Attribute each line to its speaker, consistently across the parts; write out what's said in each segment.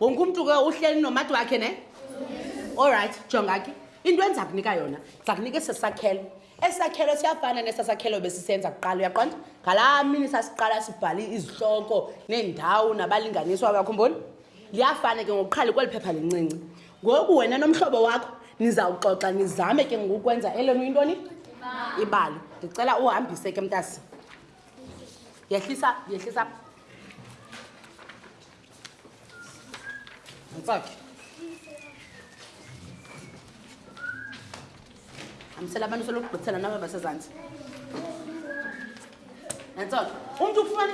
Speaker 1: wonke umntu ke uhleli nomati wakhe ne olrayithi jonga ke into endiza kunika yona ndiza kunika esi sakhelo esi sakhelo siyafana nesa sakhelo besisenza kuqala uyaqonda ngalaa mini sasiqala sibhale izihloko neendawo nabalinganiswa kakhumboni liyafana ke ngokuqhali kweli phepha lincinci ngoku wena nomhlobo wakho nizawuxoxa nizame ke ngokwenza elenu intoni ibali ndicela uhambise ke mntasi yehlisa yehlisa mfaki hambisela abantu solokugqithela naba basezantsi nantsona umntu ukufumana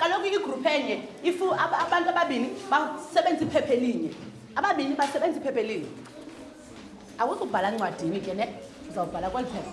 Speaker 1: kaloku igruphu enye if abantu ababini basebenza iphepha elinye ababini basebenza iphepha elinye awuzubhala ncwadini ke ne uzawubhala kweli phepha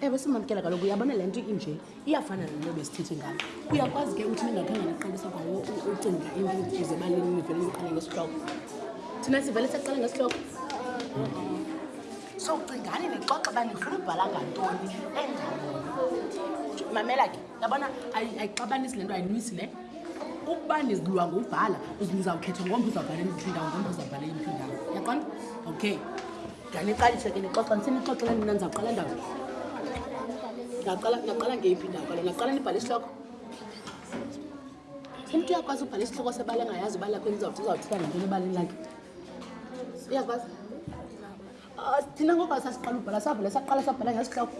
Speaker 1: ewe simamkela kaloku uyabona le nto inje iyafana nalo besithethe ngalo uyakwazi ke ukuthi ningakhange naqalisa kwawo ucinga into ize balinivele niqale ngesihloko thina sivele saqale ngesihloko so cingani nixoxe uba nifuna ubhala ngantoni enjani mamela ke yabona ayixabanisi le nto ayinwisi le ukuba nizilwa ngobhala uzawukhetha ngomntu uzawubhala emiphindawo ngomntu uzawubhala emiphindawo yaqona okay ndaniqalise ke nixoxa ndisenixoxela nina ndizawuqala ndawo ndaqala ngeyiphi ndawo kalo ndaqala ndibhale isihloko umntu uyakwazi ubhala isihloko sebala engayazi ubala kho ndizawuthi uzawuthiya ngantoni ebaleni lakhe uyakwazi ah, thina ngoba sasiqala ubhala savele saqala sabhala ngesihloko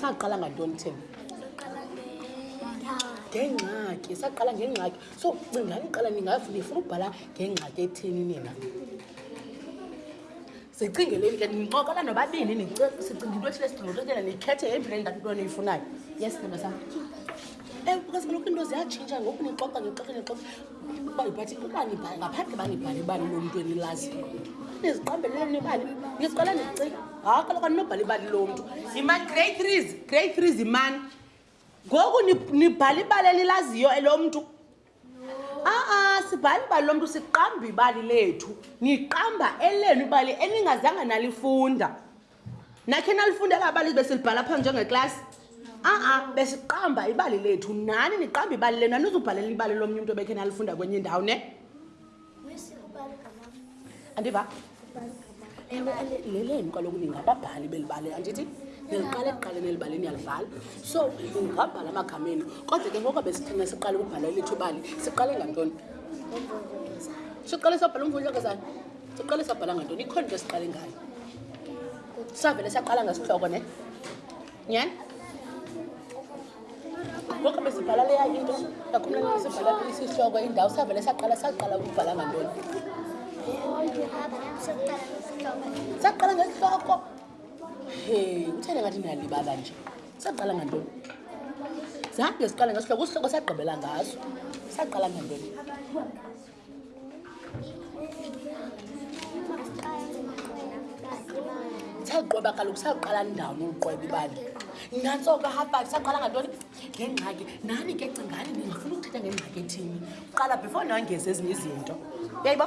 Speaker 1: saqala ngantoni thina ngengxaki saqala ngengxaki so cingani qala ningafuna ubhala ngengxaki ethini nina zicingeleni ke nincokana nobabini sicinga into ethile sidingototyela nikhethe yeyiphi le ndatho into niyifunayo yes ntoba sam ewu because kaloku into ziyatshintsha ngoku nixoxa ngexoxa nixoxa uba ibhathi ubanibhale ngaphandle banibhale ibali lomntu enilazi niziqambelele nibali niziqala nicinga hayi kaloku aninobhala ibali lomntu yimani grade threes grade threes yimani ngoku nibhala ibali elilaziyo elomntu a-a sibhali ibali lomntu siqamba ibali lethu niqamba elenu ibali eningazange nalifunda nakhe nalifunda la bali besilibhala phaa njengeklasi a-a besiqamba ibali lethu nani niqamba ibali lenu anizubhalela ibali lomnye umntu obekhe nalifunda kwenye indawo ne andiva ewe leleni kaloku ningababhali belibale andithi niliqala ekuqaleni elibali niyalivala so ningabhala amagameni kodwa ke ngoko besithina siqale ukubhala elithi ubali siqale ngantoni siqale sabhala umvundlakazana siqale sabhala ngantoni ikhona into esiqale ngayo savele saqala ngesihloko ne nyhani ngoku besibhala leya into yakhumlana besibhala isihloko indawo savele saqala saqala ukubhala ngantoni saqala ngesihloko he uthele ngathi ndiyalibala nje saqala ngantoni zange siqala ngesihloko usihloko sagqibela ngaso saqala ngantoni saqoba kaloku saqala ndawoni uluqoba ibali nantsoka hafive saqala ngantoni ngengxaki nani ke cingani ndingafuna ukuthetha ngengxaki ethini kuqala before nangeza ezinye izinto yayiba